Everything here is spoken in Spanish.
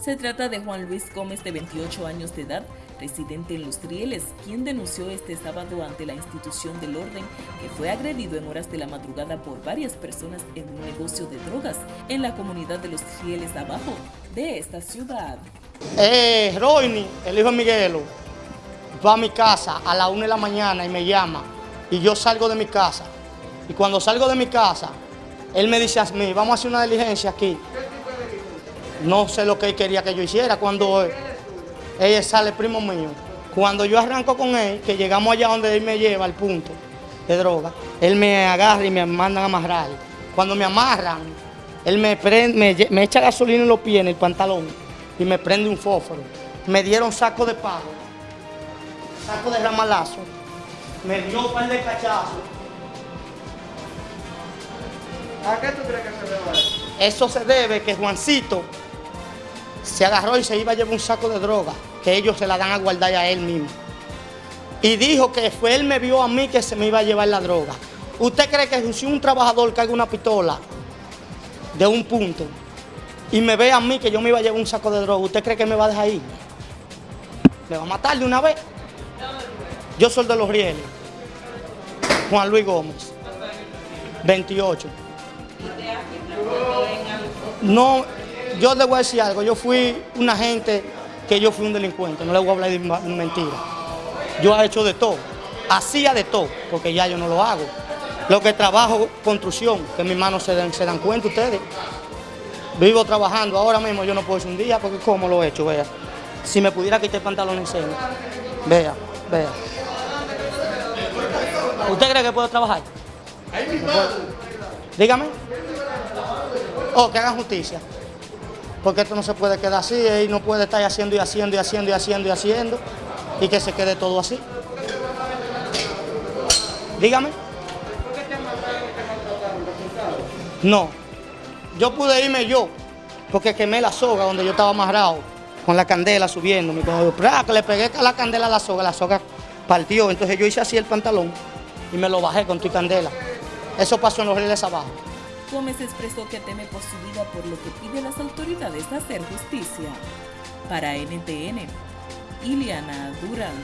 Se trata de Juan Luis Gómez, de 28 años de edad, residente en Los Rieles, quien denunció este sábado ante la institución del orden que fue agredido en horas de la madrugada por varias personas en un negocio de drogas en la comunidad de Los Rieles Abajo de esta ciudad. Eh, Roini, el hijo de Miguelo, va a mi casa a la una de la mañana y me llama y yo salgo de mi casa. Y cuando salgo de mi casa, él me dice a mí, vamos a hacer una diligencia aquí no sé lo que él quería que yo hiciera. Cuando ella sale primo mío, cuando yo arranco con él, que llegamos allá donde él me lleva al punto de droga, él me agarra y me mandan a amarrar. Cuando me amarran, él me, prende, me, echa gasolina en los pies, en el pantalón, y me prende un fósforo. Me dieron saco de pago, saco de ramalazo, me dio un par de cachazos. ¿A qué tú crees que se debe eso? Eso se debe que Juancito se agarró y se iba a llevar un saco de droga, que ellos se la dan a guardar a él mismo. Y dijo que fue él me vio a mí que se me iba a llevar la droga. ¿Usted cree que si un trabajador carga una pistola de un punto y me ve a mí que yo me iba a llevar un saco de droga, ¿usted cree que me va a dejar ir? ¿Me va a matar de una vez? Yo soy de los rieles. Juan Luis Gómez. 28. No, yo le voy a decir algo, yo fui una gente que yo fui un delincuente, no le voy a hablar de mentira. Yo he hecho de todo, hacía de todo, porque ya yo no lo hago. Lo que trabajo, construcción, que mis manos se dan, se dan cuenta ustedes. Vivo trabajando, ahora mismo yo no puedo ir un día porque ¿cómo lo he hecho? Vea. Si me pudiera quitar el pantalón en serio. Vea, vea. ¿Usted cree que puedo trabajar? Dígame. Oh, que hagan justicia porque esto no se puede quedar así, y no puede estar haciendo y haciendo y haciendo y haciendo y haciendo y que se quede todo así. Dígame. No, yo pude irme yo, porque quemé la soga donde yo estaba amarrado, con la candela subiendo, que le pegué la candela a la soga, la soga partió, entonces yo hice así el pantalón y me lo bajé con tu candela. Eso pasó en los rieles abajo. Gómez expresó que teme por su vida por lo que pide las autoridades hacer justicia. Para NTN, Iliana Durán.